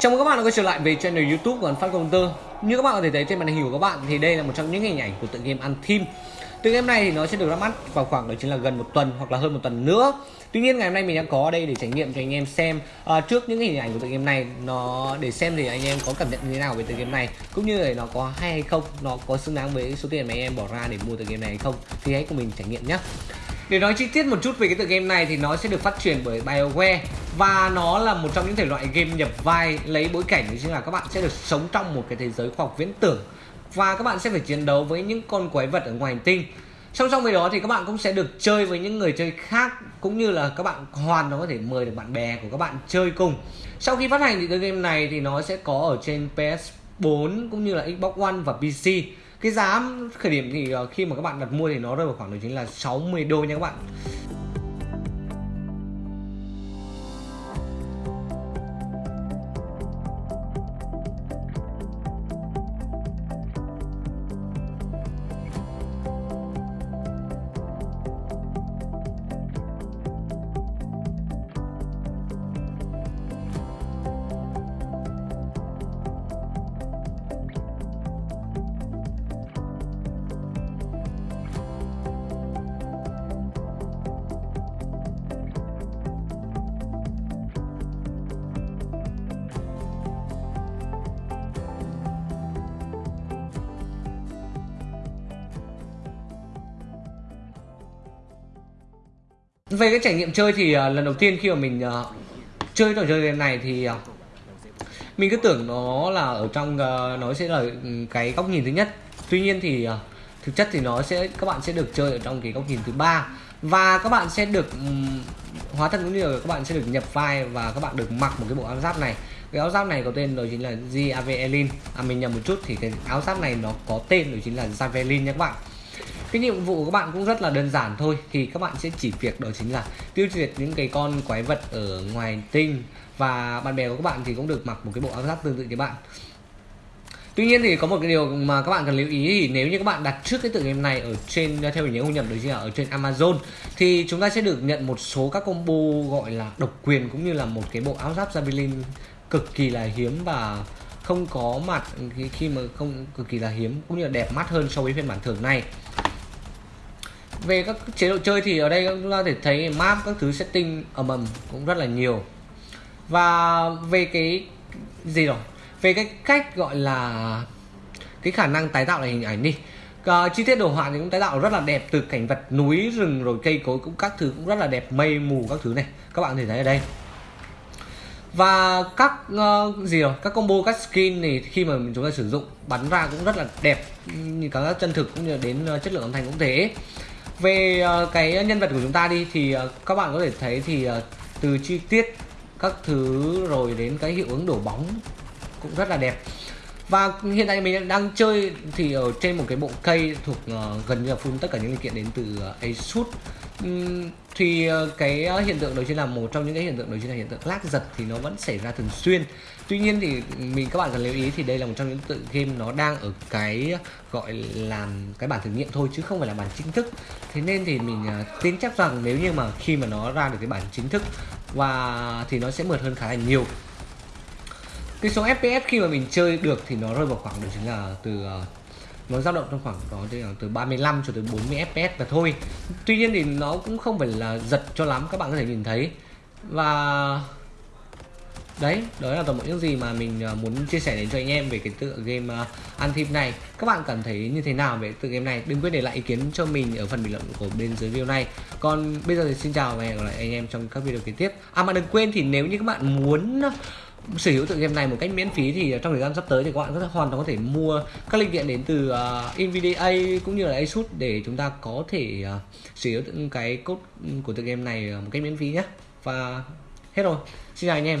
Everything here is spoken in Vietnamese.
chào mừng các bạn đã quay trở lại về channel YouTube của Phát Công Tư. Như các bạn có thể thấy trên màn hình của các bạn thì đây là một trong những hình ảnh của tựa game ăn theme. Tựa game này thì nó sẽ được ra mắt vào khoảng đó chính là gần một tuần hoặc là hơn một tuần nữa. Tuy nhiên ngày hôm nay mình đang có ở đây để trải nghiệm cho anh em xem à, trước những hình ảnh của tựa game này nó để xem thì anh em có cảm nhận như thế nào về tựa game này cũng như là nó có hay hay không, nó có xứng đáng với số tiền mà anh em bỏ ra để mua tựa game này hay không thì hãy cùng mình trải nghiệm nhé. Để nói chi tiết một chút về cái tựa game này thì nó sẽ được phát triển bởi BioWare và nó là một trong những thể loại game nhập vai, lấy bối cảnh chính là các bạn sẽ được sống trong một cái thế giới khoa học viễn tưởng và các bạn sẽ phải chiến đấu với những con quái vật ở ngoài hành tinh. Song song với đó thì các bạn cũng sẽ được chơi với những người chơi khác, cũng như là các bạn hoàn nó có thể mời được bạn bè của các bạn chơi cùng. Sau khi phát hành thì tựa game này thì nó sẽ có ở trên PS4 cũng như là Xbox One và PC cái giá khởi điểm thì ờ, khi mà các bạn đặt mua thì nó rơi vào khoảng đó chính là 60 đô nha các bạn. Về cái trải nghiệm chơi thì uh, lần đầu tiên khi mà mình uh, chơi trò chơi này thì uh, mình cứ tưởng nó là ở trong uh, nó sẽ là ừ, cái góc nhìn thứ nhất. Tuy nhiên thì uh, thực chất thì nó sẽ các bạn sẽ được chơi ở trong cái góc nhìn thứ ba. Và các bạn sẽ được um, hóa thân cũng như là các bạn sẽ được nhập vai và các bạn được mặc một cái bộ áo giáp này. Cái áo giáp này có tên đó chính là Javelin à mình nhầm một chút thì cái áo giáp này nó có tên đó chính là Javelin nha các bạn cái nhiệm vụ của các bạn cũng rất là đơn giản thôi. Thì các bạn sẽ chỉ việc đó chính là tiêu diệt những cái con quái vật ở ngoài tinh. Và bạn bè của các bạn thì cũng được mặc một cái bộ áo giáp tương tự như bạn. Tuy nhiên thì có một cái điều mà các bạn cần lưu ý thì nếu như các bạn đặt trước cái tựa game này ở trên, theo mình nhớ không nhầm đấy là ở trên Amazon, thì chúng ta sẽ được nhận một số các combo gọi là độc quyền cũng như là một cái bộ áo giáp Javelin cực kỳ là hiếm và không có mặt khi mà không, cực kỳ là hiếm cũng như là đẹp mắt hơn so với phiên bản thường này về các chế độ chơi thì ở đây chúng ta có thể thấy map các thứ setting ầm ầm cũng rất là nhiều. Và về cái gì rồi về cái cách gọi là cái khả năng tái tạo lại hình ảnh đi. À, chi tiết đồ họa thì cũng tái tạo rất là đẹp từ cảnh vật núi rừng rồi cây cối cũng các thứ cũng rất là đẹp mây mù các thứ này. Các bạn có thể thấy ở đây. Và các uh, gì rồi các combo các skin này khi mà chúng ta sử dụng bắn ra cũng rất là đẹp như cả chân thực cũng như đến uh, chất lượng âm thanh cũng thế về uh, cái nhân vật của chúng ta đi thì uh, các bạn có thể thấy thì uh, từ chi tiết các thứ rồi đến cái hiệu ứng đổ bóng cũng rất là đẹp. Và hiện tại mình đang chơi thì ở trên một cái bộ cây thuộc uh, gần như là full tất cả những linh kiện đến từ uh, Asus uhm, thì ờ, cái ờ, hiện tượng đầu chính là một trong những cái hiện tượng đầu chính là hiện tượng lag giật thì nó vẫn xảy ra thường xuyên. Tuy nhiên thì mình các bạn cần lưu ý thì đây là một trong những tự game nó đang ở cái ờ, gọi là cái bản thử nghiệm thôi chứ không phải là bản chính thức. Thế nên thì mình tin chắc rằng nếu như mà khi mà nó ra được cái bản chính thức và thì nó sẽ mượt hơn khá là nhiều. Cái số fps khi mà mình chơi được thì nó rơi vào khoảng đó chính là từ nó dao động trong khoảng đó từ 35 cho tới 40 fps và thôi. Tuy nhiên thì nó cũng không phải là giật cho lắm các bạn có thể nhìn thấy. Và đấy đó là toàn bộ những gì mà mình à, muốn chia sẻ đến cho anh em về cái tựa game à, uh, thịt này. Các bạn cảm thấy như thế nào về tựa game này? Đừng quên để lại ý kiến cho mình ở phần bình luận của bên dưới video này. Còn bây giờ thì xin chào và hẹn gặp lại anh em trong các video kế tiếp. À mà đừng quên thì nếu như các bạn muốn sở hữu tựa game này một cách miễn phí thì trong thời gian sắp tới thì các bạn hoàn toàn có thể mua các linh kiện đến từ uh, Nvidia cũng như là Asus để chúng ta có thể uh, sở hữu cái code ừ, của tựa game này ờ, một cách miễn phí nhé và hết rồi. Xin chào anh em.